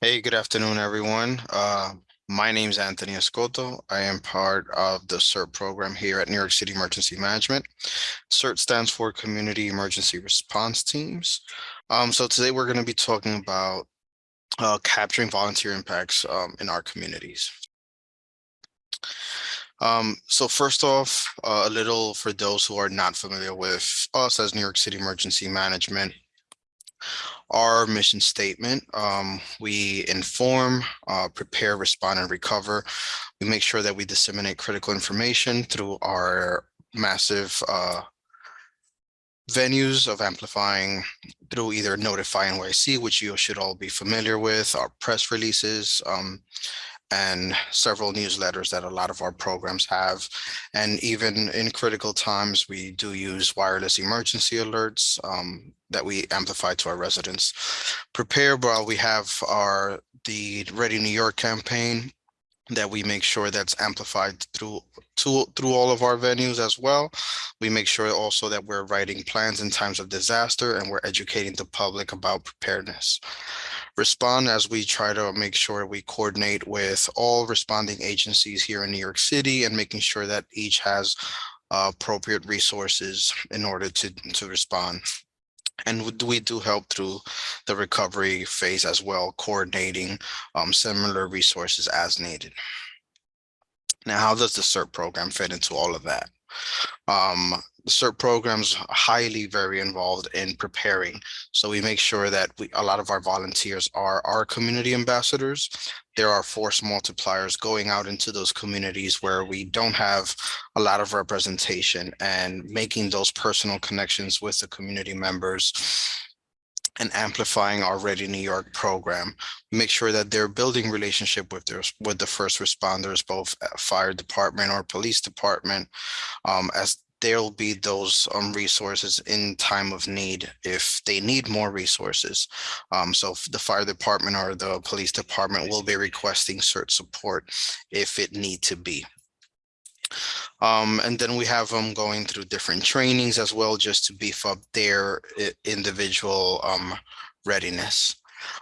Hey, good afternoon, everyone. Uh, my name is Anthony Escoto. I am part of the CERT program here at New York City Emergency Management. CERT stands for Community Emergency Response Teams. Um, so today we're going to be talking about uh, capturing volunteer impacts um, in our communities. Um, so first off, uh, a little for those who are not familiar with us as New York City Emergency Management our mission statement. Um, we inform, uh, prepare, respond, and recover. We make sure that we disseminate critical information through our massive uh, venues of amplifying through either Notify NYC, which you should all be familiar with, our press releases, um, and several newsletters that a lot of our programs have. And even in critical times, we do use wireless emergency alerts um, that we amplify to our residents. Prepare while we have our the Ready New York campaign that we make sure that's amplified through to, through all of our venues as well. We make sure also that we're writing plans in times of disaster and we're educating the public about preparedness. Respond as we try to make sure we coordinate with all responding agencies here in New York City and making sure that each has uh, appropriate resources in order to, to respond. And we do help through the recovery phase as well, coordinating um, similar resources as needed. Now, how does the CERT program fit into all of that? Um, the CERT programs highly very involved in preparing. So we make sure that we, a lot of our volunteers are our community ambassadors. There are force multipliers going out into those communities where we don't have a lot of representation and making those personal connections with the community members and amplifying our Ready New York program. Make sure that they're building relationship with their with the first responders, both fire department or police department, um, as there'll be those um, resources in time of need if they need more resources. Um, so the fire department or the police department will be requesting CERT support if it need to be. Um, and then we have them going through different trainings as well, just to beef up their individual um, readiness.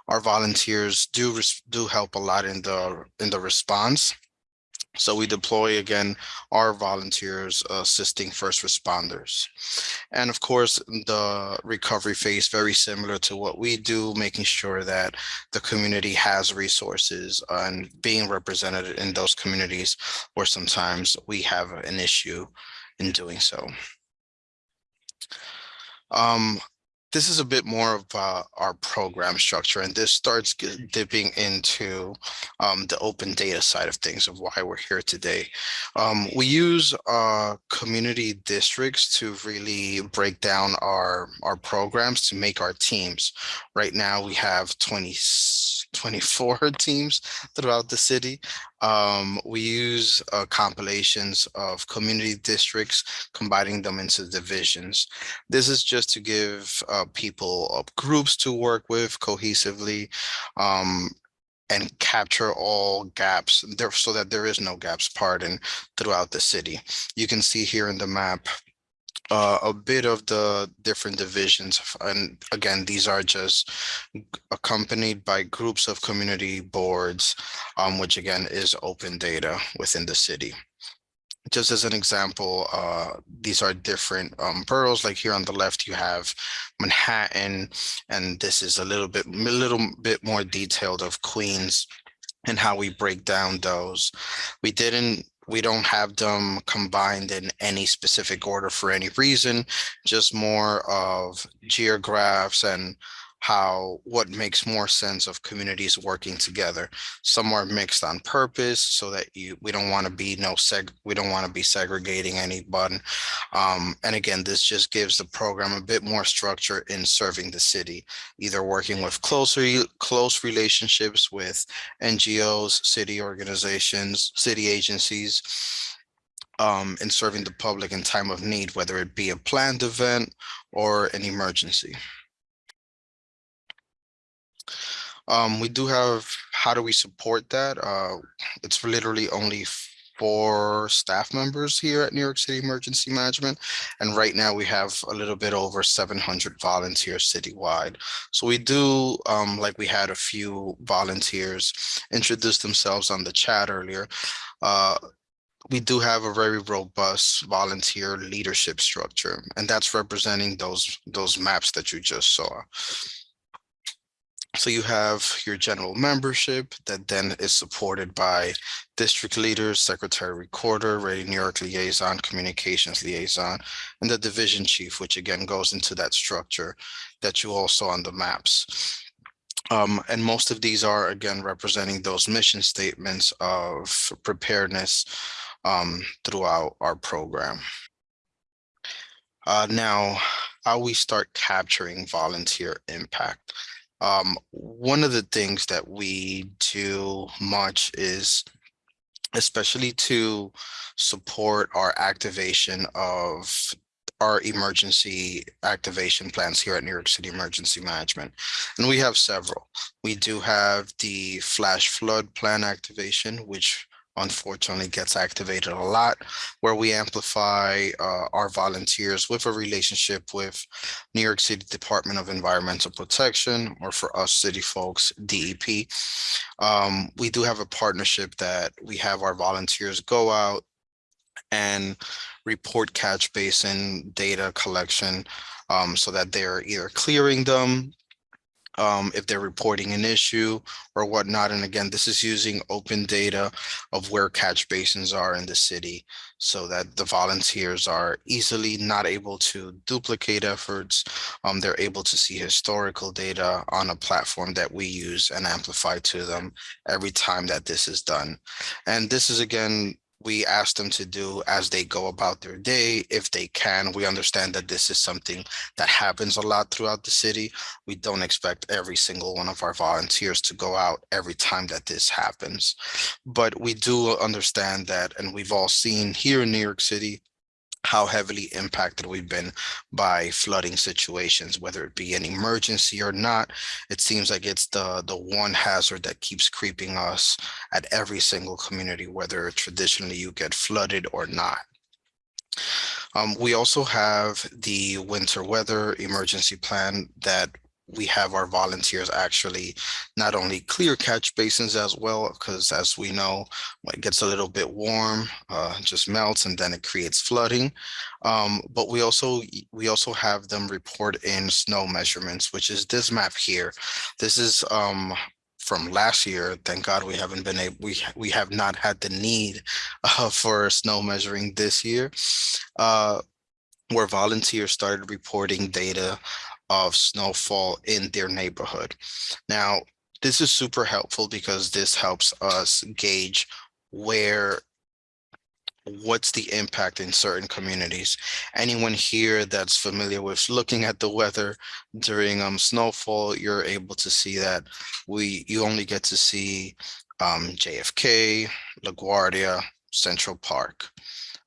Our volunteers do do help a lot in the in the response. So we deploy again our volunteers assisting first responders. And of course, the recovery phase very similar to what we do, making sure that the community has resources and being represented in those communities where sometimes we have an issue in doing so. Um, this is a bit more of uh, our program structure, and this starts dipping into um, the open data side of things of why we're here today. Um, we use uh, community districts to really break down our, our programs to make our teams. Right now, we have 20, 24 teams throughout the city. Um, we use uh, compilations of community districts, combining them into divisions. This is just to give uh, people uh, groups to work with cohesively um, and capture all gaps there so that there is no gaps pardon throughout the city. You can see here in the map uh, a bit of the different divisions. And again, these are just accompanied by groups of community boards, um, which again is open data within the city. Just as an example, uh, these are different um, boroughs. Like here on the left, you have Manhattan, and this is a little bit, a little bit more detailed of Queens and how we break down those. We didn't we don't have them combined in any specific order for any reason, just more of geographs and how what makes more sense of communities working together. Some are mixed on purpose so that you we don't want to be no seg we don't want to be segregating anyone. Um, and again, this just gives the program a bit more structure in serving the city, either working with closer close relationships with NGOs, city organizations, city agencies, um, in serving the public in time of need, whether it be a planned event or an emergency. Um, we do have, how do we support that? Uh, it's literally only four staff members here at New York City Emergency Management. And right now we have a little bit over seven hundred volunteers citywide. So we do, um, like we had a few volunteers introduce themselves on the chat earlier. Uh, we do have a very robust volunteer leadership structure, and that's representing those those maps that you just saw. So you have your general membership that then is supported by district leaders, secretary recorder, Ready New York liaison, communications liaison, and the division chief, which again goes into that structure that you all saw on the maps. Um, and most of these are again representing those mission statements of preparedness um, throughout our program. Uh, now, how we start capturing volunteer impact. Um, one of the things that we do much is especially to support our activation of our emergency activation plans here at New York City Emergency Management. And we have several. We do have the flash flood plan activation, which unfortunately gets activated a lot, where we amplify uh, our volunteers with a relationship with New York City Department of Environmental Protection, or for us city folks, DEP. Um, we do have a partnership that we have our volunteers go out and report catch basin data collection um, so that they're either clearing them, um, if they're reporting an issue or whatnot. And again, this is using open data of where catch basins are in the city so that the volunteers are easily not able to duplicate efforts. Um, they're able to see historical data on a platform that we use and amplify to them every time that this is done. And this is again we ask them to do as they go about their day if they can. We understand that this is something that happens a lot throughout the city. We don't expect every single one of our volunteers to go out every time that this happens. But we do understand that and we've all seen here in new york city how heavily impacted we've been by flooding situations, whether it be an emergency or not. It seems like it's the, the one hazard that keeps creeping us at every single community, whether traditionally you get flooded or not. Um, we also have the winter weather emergency plan that we have our volunteers actually not only clear catch basins as well, because as we know, when it gets a little bit warm, uh, just melts and then it creates flooding. Um, but we also we also have them report in snow measurements, which is this map here. This is um, from last year. Thank God we haven't been able, we, we have not had the need uh, for snow measuring this year. Uh, where volunteers started reporting data of snowfall in their neighborhood. Now, this is super helpful because this helps us gauge where what's the impact in certain communities. Anyone here that's familiar with looking at the weather during um, snowfall, you're able to see that we you only get to see um, JFK, LaGuardia, Central Park.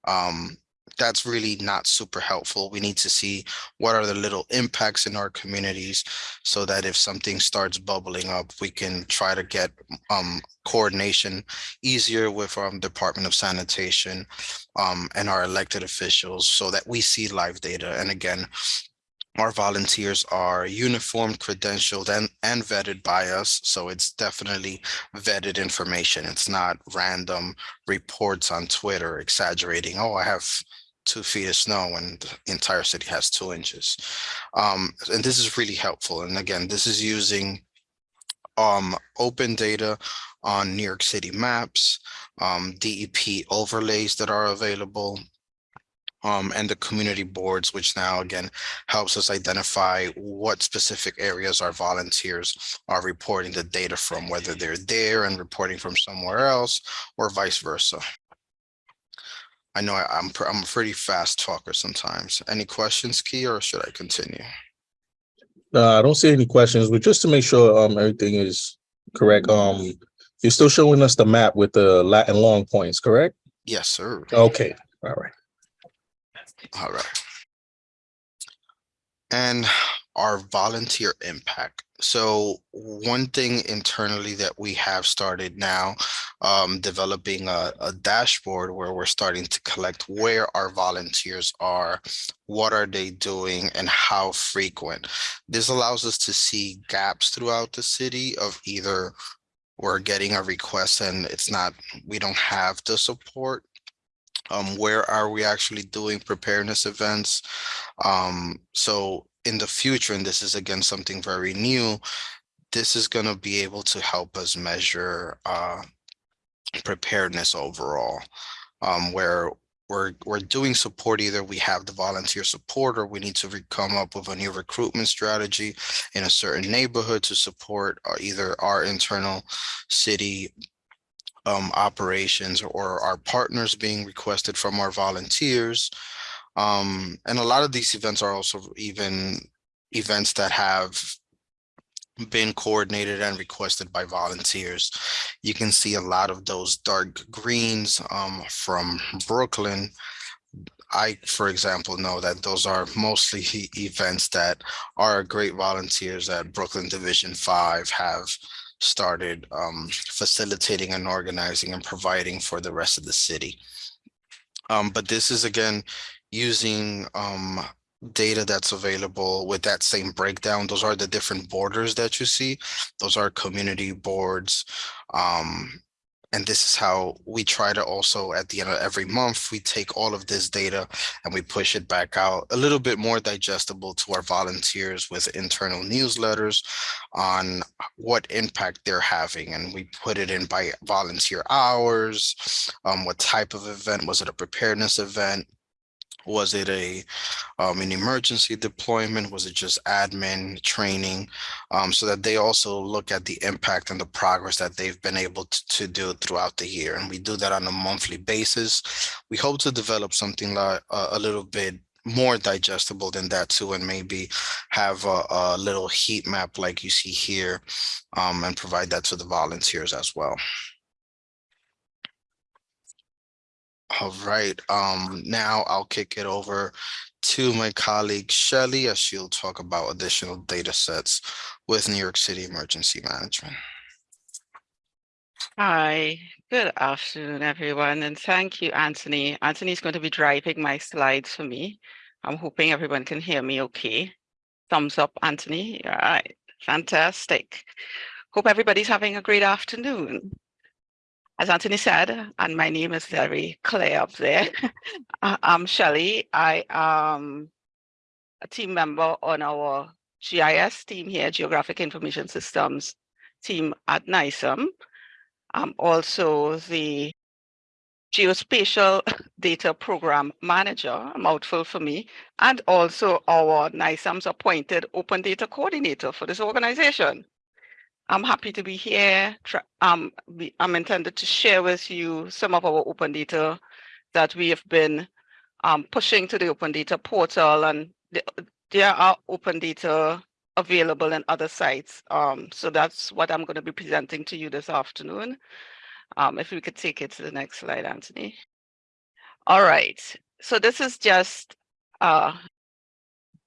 Um, that's really not super helpful. We need to see what are the little impacts in our communities so that if something starts bubbling up, we can try to get um, coordination easier with our um, Department of Sanitation um, and our elected officials so that we see live data. And again, our volunteers are uniformed, credentialed, and, and vetted by us. So it's definitely vetted information. It's not random reports on Twitter exaggerating, oh, I have two feet of snow and the entire city has two inches. Um, and this is really helpful. And again, this is using um, open data on New York City maps, um, DEP overlays that are available, um, and the community boards, which now again helps us identify what specific areas our volunteers are reporting the data from, whether they're there and reporting from somewhere else or vice versa. I know I, am I'm a pretty fast talker sometimes. Any questions, Key, or should I continue? Uh, I don't see any questions, but just to make sure um everything is correct, um, you're still showing us the map with the Latin long points, correct? Yes, sir. Okay, all right. All right. And our volunteer impact. So one thing internally that we have started now, um, developing a, a dashboard where we're starting to collect where our volunteers are, what are they doing and how frequent. This allows us to see gaps throughout the city of either we're getting a request and it's not, we don't have the support. Um, where are we actually doing preparedness events? Um, so in the future, and this is again something very new, this is going to be able to help us measure uh, preparedness overall, um, where we're we're doing support either we have the volunteer support or we need to come up with a new recruitment strategy in a certain neighborhood to support uh, either our internal city um, operations or our partners being requested from our volunteers um, and a lot of these events are also even events that have been coordinated and requested by volunteers. You can see a lot of those dark greens um, from Brooklyn. I, for example, know that those are mostly events that our great volunteers at Brooklyn Division Five have started um, facilitating and organizing and providing for the rest of the city. Um, but this is again using um data that's available with that same breakdown. Those are the different borders that you see. Those are community boards. Um, and this is how we try to also at the end of every month, we take all of this data and we push it back out a little bit more digestible to our volunteers with internal newsletters on what impact they're having. And we put it in by volunteer hours, um, what type of event, was it a preparedness event? Was it a um, an emergency deployment? Was it just admin training? Um, so that they also look at the impact and the progress that they've been able to, to do throughout the year. And we do that on a monthly basis. We hope to develop something like uh, a little bit more digestible than that too, and maybe have a, a little heat map like you see here um, and provide that to the volunteers as well. All right, um, now I'll kick it over to my colleague Shelley as she'll talk about additional data sets with New York City Emergency Management. Hi, good afternoon, everyone, and thank you, Anthony. Anthony is going to be driving my slides for me. I'm hoping everyone can hear me okay. Thumbs up, Anthony. All right, fantastic. Hope everybody's having a great afternoon. As Anthony said, and my name is very clear up there. I- uh, I'm Shelley. I am a team member on our GIS team here, Geographic Information Systems team at NYCEM. I'm also the Geospatial Data Program Manager, a mouthful for me, and also our NYCEM's appointed Open Data Coordinator for this organization. I'm happy to be here. Um, I'm intended to share with you some of our open data that we have been um, pushing to the open data portal and the- there are open data available in other sites. Um, so that's what I'm going to be presenting to you this afternoon. Um, if we could take it to the next slide, Anthony. All right, so this is just a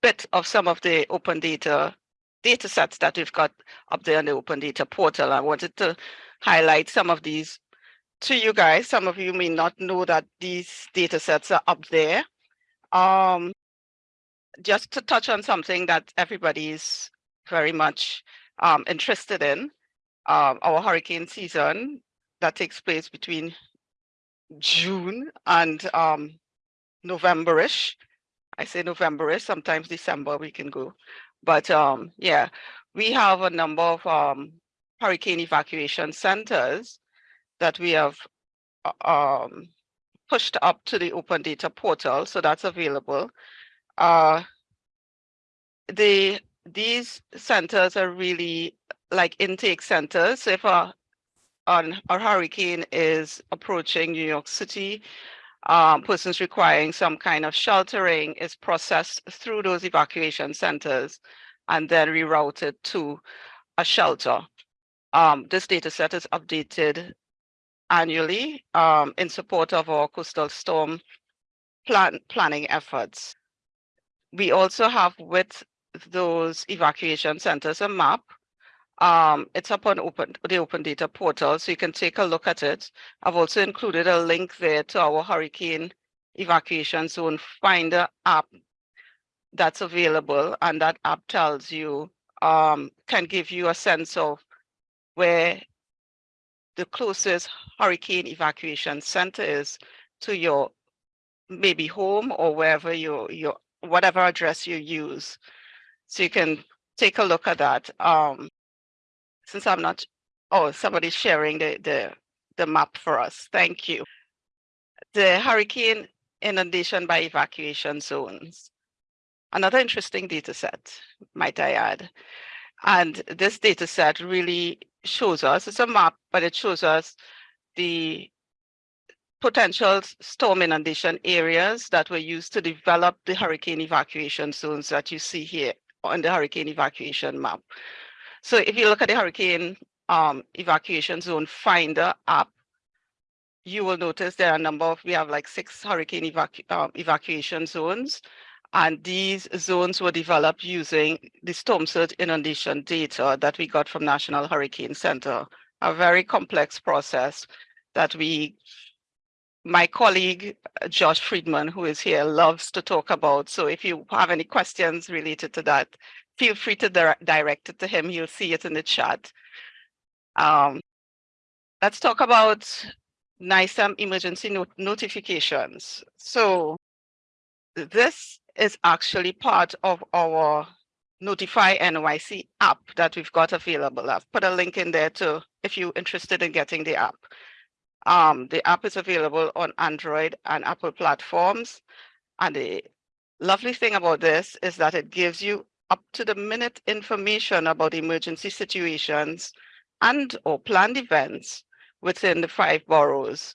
bit of some of the open data data sets that we've got up there on the open data portal. I wanted to highlight some of these to you guys. Some of you may not know that these data sets are up there. Um, just to touch on something that everybody is very much um, interested in, um, our hurricane season that takes place between June and um, November-ish. I say November-ish, sometimes December we can go. But um, yeah, we have a number of um, hurricane evacuation centers that we have uh, um, pushed up to the open data portal, so that's available. Uh, the these centers are really like intake centers. If a, an, a hurricane is approaching New York City, um, persons requiring some kind of sheltering is processed through those evacuation centers and then rerouted to a shelter. Um, this data set is updated annually um, in support of our coastal storm plan planning efforts. We also have with those evacuation centers a map Um, it's up on open, the open data portal, so you can take a look at it. I've also included a link there to our hurricane evacuation zone finder app that's available, and that app tells you, um, can give you a sense of where the closest hurricane evacuation center is to your maybe home or wherever your your whatever address you use. So you can take a look at that. Um, since I'm not, oh, somebody's sharing the the the map for us. Thank you. The hurricane inundation by evacuation zones. Another interesting data set, might I add. And this data set really shows us, it's a map, but it shows us the potential storm inundation areas that were used to develop the hurricane evacuation zones that you see here on the hurricane evacuation map. So if you look at the hurricane um, evacuation zone finder app, you will notice there are a number of, we have like six hurricane evacu- um, evacuation zones. And these zones were developed using the storm surge inundation data that we got from National Hurricane Center. A very complex process that we, my colleague uh, Josh Friedman, who is here, loves to talk about. So if you have any questions related to that, feel free to dir- direct it to him. You'll see it in the chat. Um, let's talk about NYCEM emergency not- notifications. So this is actually part of our Notify NYC app that we've got available. I've put a link in there too, if you're interested in getting the app. Um, the app is available on Android and Apple platforms. And the lovely thing about this is that it gives you up to the minute information about emergency situations and or planned events within the five boroughs.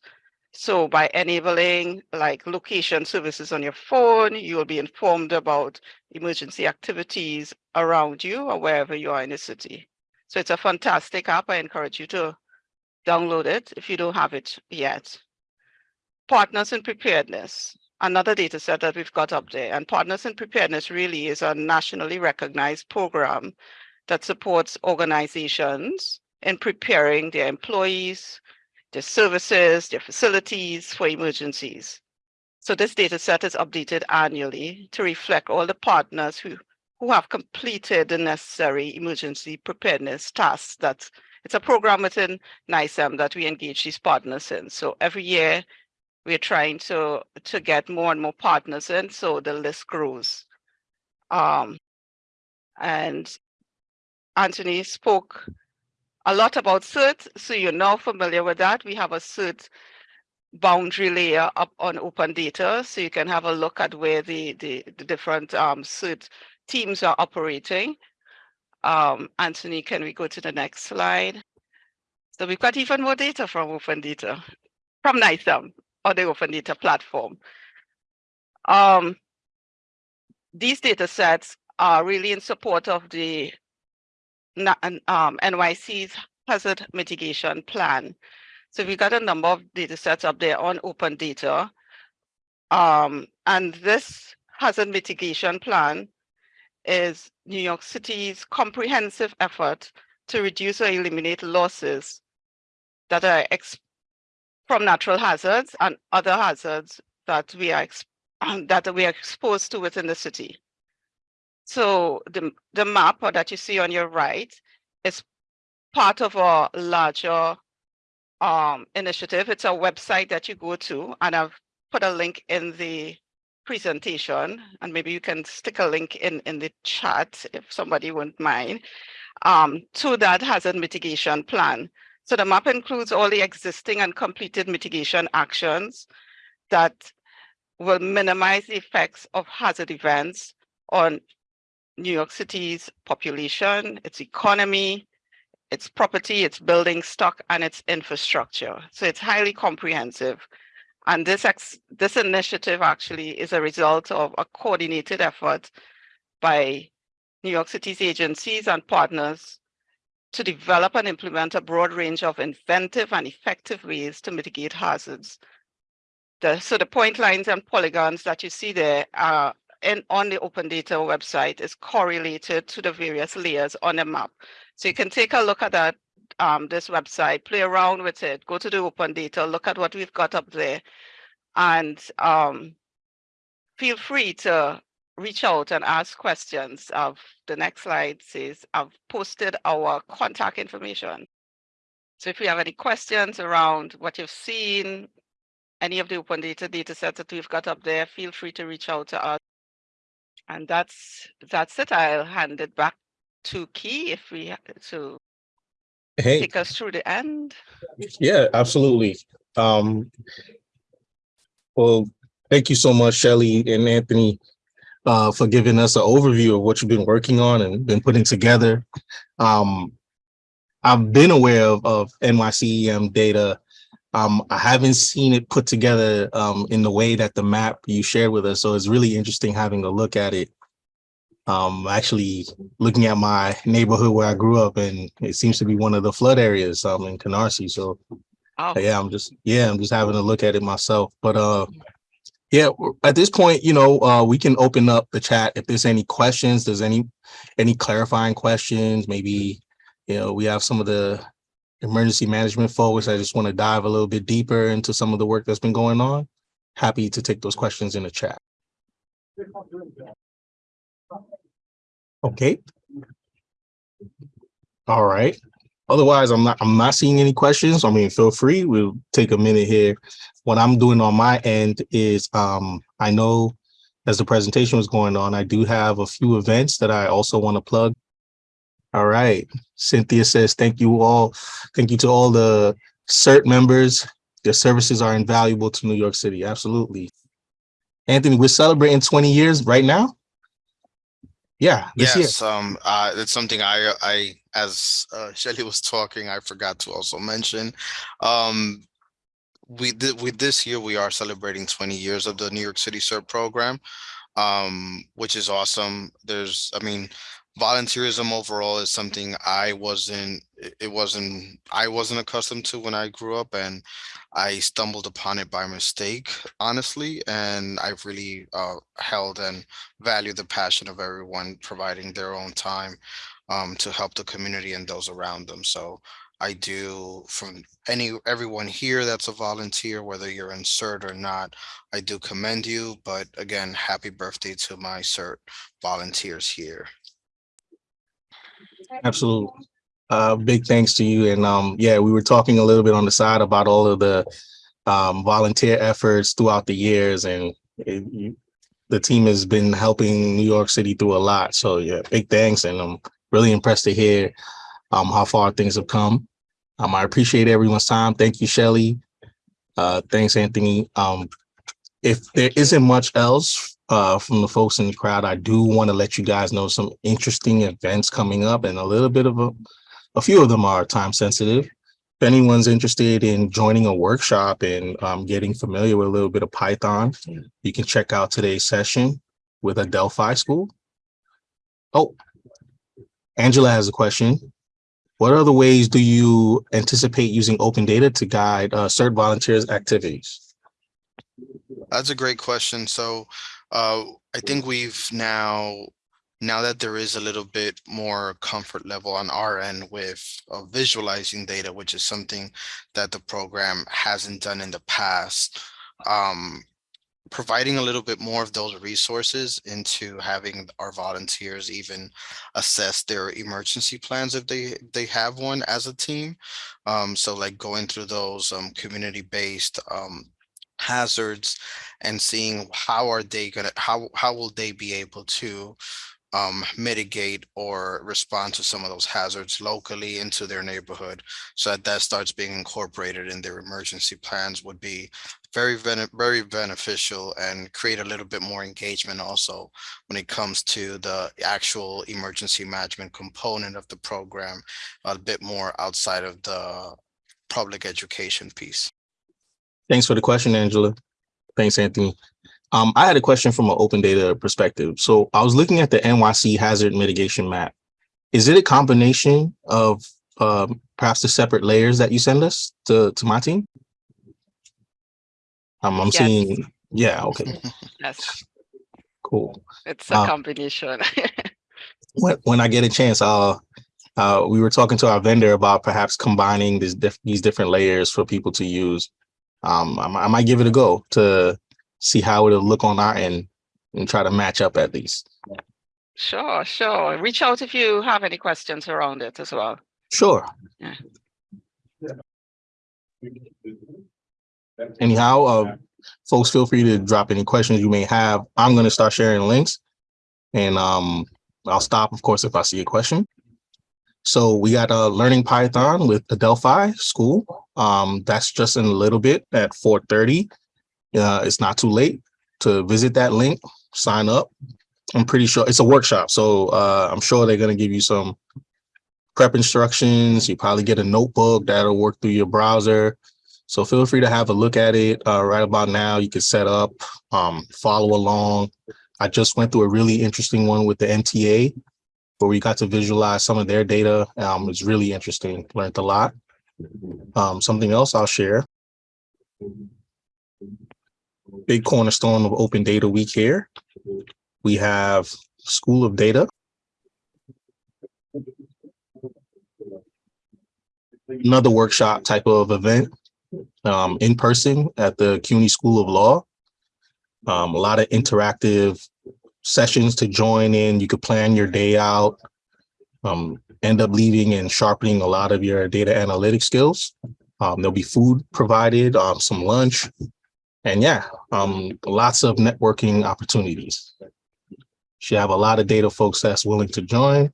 So by enabling like location services on your phone, you will be informed about emergency activities around you or wherever you are in the city. So it's a fantastic app. I encourage you to download it if you don't have it yet. Partners in preparedness, another data set that we've got up there. And Partners in Preparedness really is a nationally recognized program that supports organizations in preparing their employees, their services, their facilities for emergencies. So this data set is updated annually to reflect all the partners who, who have completed the necessary emergency preparedness tasks. That's it's a program within NYCEM that we engage these partners in. So every year we're trying to to get more and more partners in, so the list grows. Um, and Anthony spoke a lot about CERT, so you're now familiar with that. We have a CERT boundary layer up on open data, so you can have a look at where the, the, the different um, CERT teams are operating. Um, Anthony, can we go to the next slide? So we've got even more data from open data, from NYCEM or the open data platform. Um, these data sets are really in support of the um, NYC's hazard mitigation plan. So we've got a number of data sets up there on open data. Um, and this hazard mitigation plan is New York City's comprehensive effort to reduce or eliminate losses that are ex- from natural hazards and other hazards that we are that we are exposed to within the city. So the, the map that you see on your right is part of a larger um, initiative. It's a website that you go to, and I've put a link in the presentation, and maybe you can stick a link in, in the chat if somebody wouldn't mind, um, to that hazard mitigation plan. So the map includes all the existing and completed mitigation actions that will minimize the effects of hazard events on New York City's population, its economy, its property, its building stock, and its infrastructure. So it's highly comprehensive. And this, this initiative actually is a result of a coordinated effort by New York City's agencies and partners to develop and implement a broad range of inventive and effective ways to mitigate hazards. The, so the point lines and polygons that you see there are in, on the open data website is correlated to the various layers on the map. So you can take a look at that, um, this website, play around with it, go to the open data, look at what we've got up there. And, um, feel free to reach out and ask questions of the next slide says I've posted our contact information. So if you have any questions around what you've seen, any of the open data data sets that we've got up there, feel free to reach out to us. And that's that's it. I'll hand it back to Key if we to Hey, take us through the end. yeah, absolutely. Um, well, thank you so much, Shelley and Anthony, uh, for giving us an overview of what you've been working on and been putting together. Um, I've been aware of, of NYCEM data. Um, I haven't seen it put together, um, in the way that the map you shared with us. So it's really interesting having a look at it. Um, actually looking at my neighborhood where I grew up and it seems to be one of the flood areas, um, in Canarsie. So Oh, yeah, I'm just, yeah, I'm just having a look at it myself, but, uh, yeah, at this point, you know, uh, we can open up the chat. If there's any questions, there's any, any clarifying questions, maybe, you know, we have some of the emergency management folks. I just want to dive a little bit deeper into some of the work that's been going on. Happy to take those questions in the chat. Okay. All right. Otherwise, I'm not, I'm not seeing any questions. I mean, feel free. We'll take a minute here. What I'm doing on my end is, um, I know as the presentation was going on, I do have a few events that I also want to plug. All right. Cynthia says, thank you all. Thank you to all the CERT members. Their services are invaluable to New York City. Absolutely. Anthony, we're celebrating 20 years right now? Yeah, this year. Yes, um, uh, something I, I, as, uh, Shelley was talking, I forgot to also mention. Um, we with this year, we are celebrating twenty years of the New York City CERT program. Um, which is awesome. There's, I mean, volunteerism overall is something I wasn't, it- wasn't, I wasn't accustomed to when I grew up and I stumbled upon it by mistake, honestly, and I've really, uh, held and value the passion of everyone providing their own time um, to help the community and those around them. So I do from any everyone here that's a volunteer, whether you're in CERT or not, I do commend you. But again, happy birthday to my CERT volunteers here. Absolutely. Uh, big thanks to you. And, um, yeah, we were talking a little bit on the side about all of the, um, volunteer efforts throughout the years and it, you, the team has been helping New York City through a lot. So yeah, big thanks. And I'm really impressed to hear, um, how far things have come. Um, I appreciate everyone's time. Thank you, Shelley. Uh, thanks, Anthony. Um, if there isn't much else, uh, from the folks in the crowd, I do want to let you guys know some interesting events coming up and a little bit of a, a few of them are time sensitive. If anyone's interested in joining a workshop and um, getting familiar with a little bit of Python, you can check out today's session with Adelphi school. Oh, Angela has a question. What other ways do you anticipate using open data to guide uh, CERT volunteers activities? That's a great question. So uh, I think we've now, now that there is a little bit more comfort level on our end with uh, visualizing data, which is something that the program hasn't done in the past. Um, providing a little bit more of those resources into having our volunteers even assess their emergency plans if they they have one as a team. Um, so like going through those um, community-based um, hazards and seeing how are they gonna how how will they be able to um mitigate or respond to some of those hazards locally into their neighborhood so that that starts being incorporated in their emergency plans would be very very beneficial and create a little bit more engagement also when it comes to the actual emergency management component of the program a bit more outside of the public education piece Thanks for the question, Angela. Thanks, Anthony. Um, I had a question from an open data perspective. So I was looking at the NYC hazard mitigation map. Is it a combination of um, perhaps the separate layers that you send us to, to my team? Um, I'm Yes. seeing, yeah, okay, Yes, cool. it's a Uh, combination. When, when I get a chance, I'll, uh, we were talking to our vendor about perhaps combining this diff- these different layers for people to use. Um, I, I might give it a go to see how it'll look on our end and try to match up at least. Sure, sure. Reach out if you have any questions around it as well. Sure. Yeah. Anyhow, uh, folks, feel free to drop any questions you may have. I'm going to start sharing links and um, I'll stop, of course, if I see a question. So we got a learning Python with Adelphi School. Um, that's just in a little bit at 4:30. Uh, it's not too late to visit that link, sign up. I'm pretty sure it's a workshop, so uh, I'm sure they're going to give you some prep instructions. You probably get a notebook that'll work through your browser. So feel free to have a look at it uh, right about now. You can set up, um, follow along. I just went through a really interesting one with the MTA where we got to visualize some of their data. Um, it's really interesting, learned a lot. Um, something else I'll share. Big cornerstone of Open Data Week here. We have School of Data. Another workshop type of event um, in person at the CUNY School of Law. Um, a lot of interactive sessions to join in. You could plan your day out, um, end up leaving and sharpening a lot of your data analytics skills. Um, there'll be food provided, um, some lunch, and yeah, um, lots of networking opportunities. Should have a lot of data folks that's willing to join.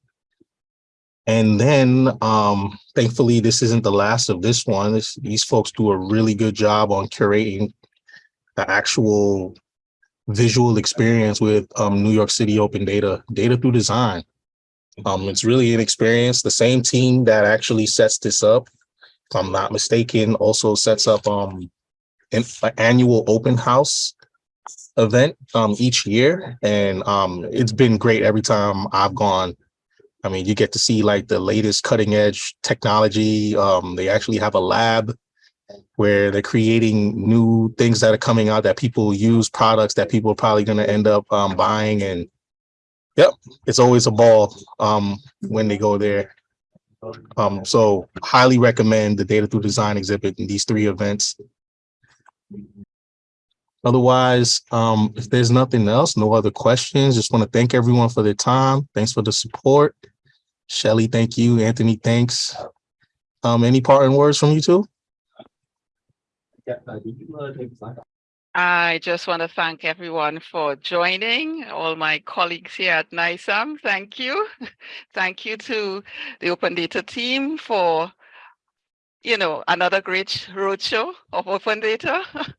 And then, um, thankfully, this isn't the last of this one. These folks do a really good job on curating the actual visual experience with um, New York City Open Data, Data Through Design. Um, it's really an experience. The same team that actually sets this up, if I'm not mistaken, also sets up um, an an annual open house event um, each year. And um, it's been great every time I've gone. I mean, you get to see like the latest cutting edge technology. Um, they actually have a lab where they're creating new things that are coming out that people use products that people are probably going to end up um, buying and yep it's always a ball um, when they go there um, so highly recommend the data through design exhibit in these three events otherwise um, if there's nothing else no other questions just want to thank everyone for their time. Thanks for the support. Shelley, thank you. Anthony thanks. Um, any parting words from you two? I just want to thank everyone for joining, all my colleagues here at NYCEM. Thank you. Thank you to the Open Data team for, you know, another great roadshow of Open Data.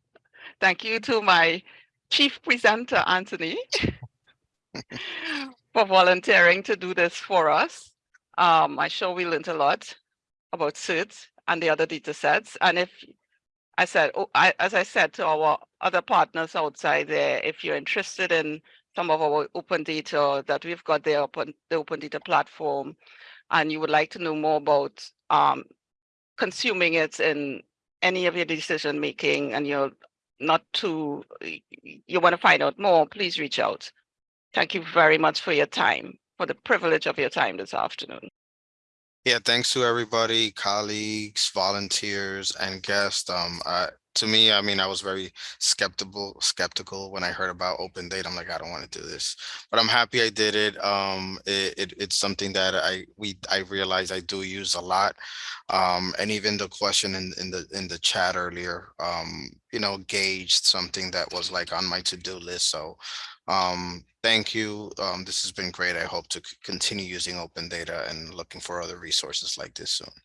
Thank you to my chief presenter, Anthony, for volunteering to do this for us. Um, I'm sure we learned a lot about CERT and the other data sets. And if I said, oh, I, as I said to our other partners outside there, if you're interested in some of our open data that we've got there upon the open data platform, and you would like to know more about um, consuming it in any of your decision making, and you're not too, you want to find out more, please reach out. Thank you very much for your time, for the privilege of your time this afternoon. Yeah, thanks to everybody, colleagues, volunteers, and guests. Um, uh, to me, I mean, I was very skeptical, skeptical when I heard about open data. I'm like, I don't want to do this, but I'm happy I did it. Um, it, it it's something that I we I realize I do use a lot. Um, and even the question in in the in the chat earlier, um, you know, gauged something that was like on my to do list. So, um, thank you. Um, this has been great. I hope to continue using open data and looking for other resources like this soon.